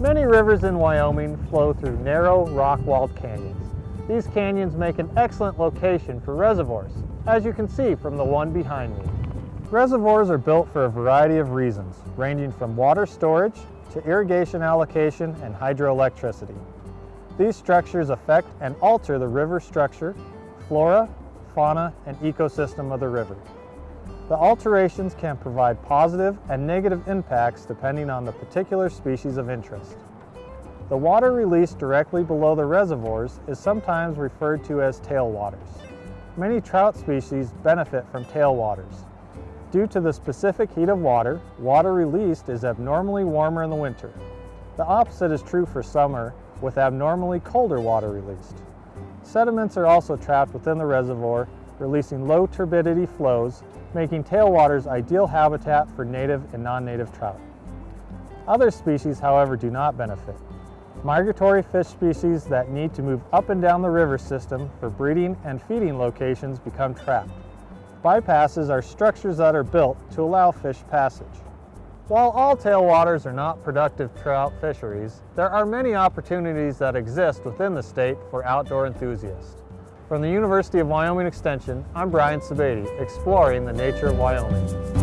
Many rivers in Wyoming flow through narrow, rock-walled canyons. These canyons make an excellent location for reservoirs, as you can see from the one behind me. Reservoirs are built for a variety of reasons, ranging from water storage to irrigation allocation and hydroelectricity. These structures affect and alter the river structure, flora, fauna, and ecosystem of the river. The alterations can provide positive and negative impacts depending on the particular species of interest. The water released directly below the reservoirs is sometimes referred to as tailwaters. Many trout species benefit from tailwaters. Due to the specific heat of water, water released is abnormally warmer in the winter. The opposite is true for summer with abnormally colder water released. Sediments are also trapped within the reservoir, releasing low turbidity flows, making tailwaters ideal habitat for native and non-native trout. Other species, however, do not benefit. Migratory fish species that need to move up and down the river system for breeding and feeding locations become trapped. Bypasses are structures that are built to allow fish passage. While all tailwaters are not productive trout fisheries, there are many opportunities that exist within the state for outdoor enthusiasts. From the University of Wyoming Extension, I'm Brian Sebade, exploring the nature of Wyoming.